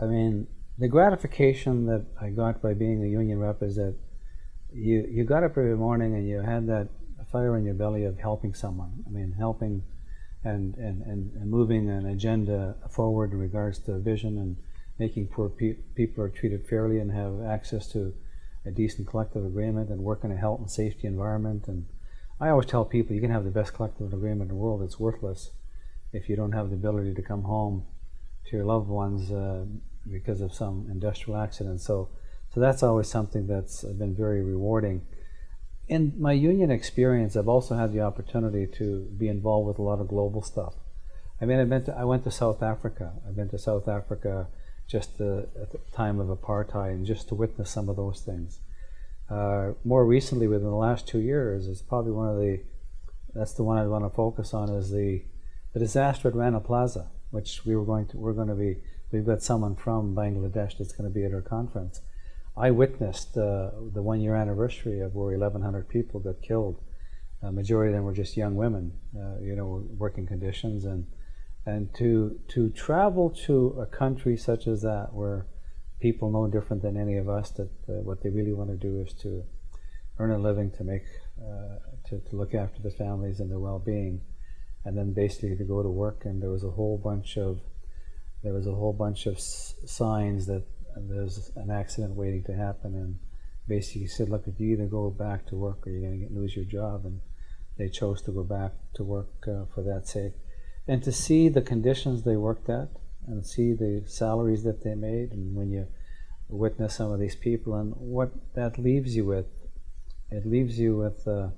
I mean, the gratification that I got by being a union rep is that you, you got up every morning and you had that fire in your belly of helping someone. I mean, helping and, and, and, moving an agenda forward in regards to vision and making poor pe people are treated fairly and have access to a decent collective agreement and work in a health and safety environment. And I always tell people you can have the best collective agreement in the world, it's worthless if you don't have the ability to come home to your loved ones uh, because of some industrial accident. So, so that's always something that's been very rewarding. In my union experience, I've also had the opportunity to be involved with a lot of global stuff. I mean, I've been to, I went to South Africa. I've been to South Africa just the, at the time of apartheid and just to witness some of those things. Uh, more recently, within the last two years, it's probably one of the, that's the one I want to focus on is the, the disaster at Rana Plaza, which we were going to, we're going to be, we've got someone from Bangladesh that's going to be at our conference. I witnessed uh, the one year anniversary of where 1,100 people got killed. A majority of them were just young women, uh, you know, working conditions. And, and to, to travel to a country such as that where people no different than any of us that uh, what they really want to do is to earn a living to make, uh, to, to look after the families and their well-being. And then basically to go to work and there was a whole bunch of there was a whole bunch of signs that there's an accident waiting to happen and basically said, look, if you either go back to work or you're going to lose your job. And they chose to go back to work uh, for that sake. And to see the conditions they worked at and see the salaries that they made and when you witness some of these people and what that leaves you with, it leaves you with uh,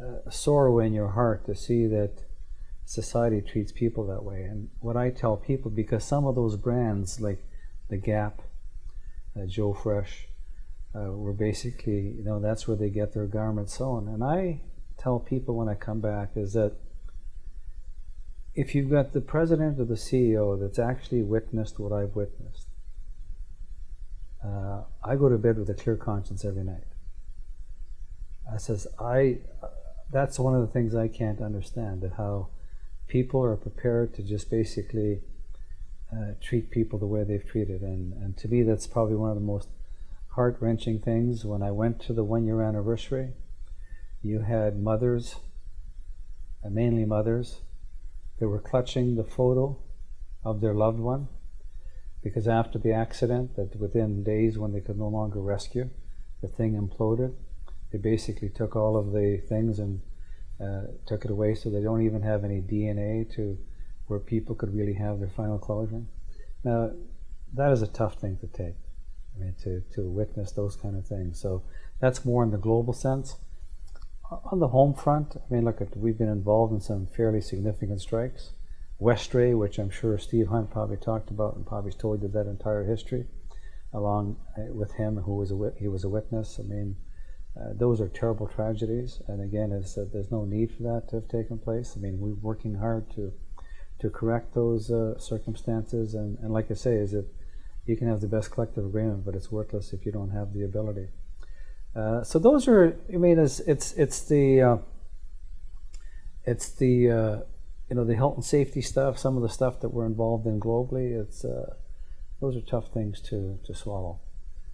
a sorrow in your heart to see that society treats people that way. And what I tell people, because some of those brands like the Gap, uh, Joe Fresh, uh, were basically, you know, that's where they get their garments sewn. And I tell people when I come back is that if you've got the president or the CEO that's actually witnessed what I've witnessed, uh, I go to bed with a clear conscience every night. I says, I, that's one of the things I can't understand, that how people are prepared to just basically uh, treat people the way they've treated. And, and to me, that's probably one of the most heart-wrenching things. When I went to the one-year anniversary, you had mothers, and mainly mothers, that were clutching the photo of their loved one because after the accident, that within days when they could no longer rescue, the thing imploded. They basically took all of the things and uh, took it away so they don't even have any DNA to where people could really have their final closure. Now, that is a tough thing to take. I mean, to, to witness those kind of things. So that's more in the global sense. On the home front, I mean, look, we've been involved in some fairly significant strikes. Westray, which I'm sure Steve Hunt probably talked about and probably told you that entire history, along uh, with him, who was a he was a witness. I mean, uh, those are terrible tragedies, and again, uh, there's no need for that to have taken place. I mean, we're working hard to to correct those uh, circumstances. And, and like I say, is that you can have the best collective agreement, but it's worthless if you don't have the ability. Uh, so those are, I mean, it's it's it's the uh, it's the you know the health and safety stuff, some of the stuff that we're involved in globally. It's those are tough things to to swallow.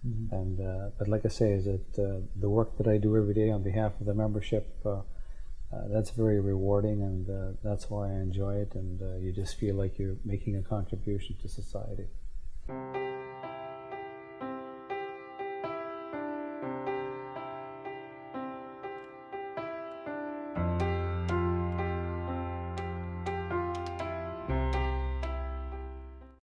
Mm -hmm. And uh, but like I say, is that the work that I do every day on behalf of the membership uh, that's very rewarding and uh, that's why I enjoy it and uh, you just feel like you're making a contribution to society.